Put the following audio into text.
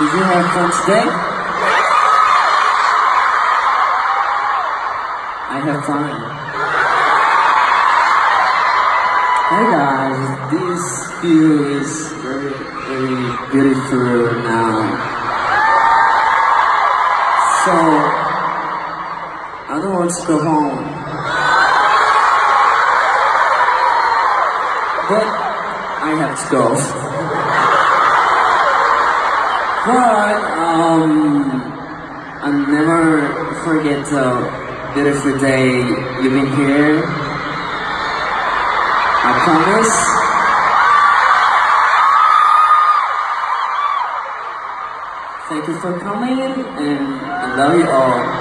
Did you have fun today? I have fun. Hey guys, this view is very, very beautiful now. So, I don't want to go home. But, I have to go. But, um, I'll never forget the beautiful day you've been here. I promise. Thank you for coming and I love you all.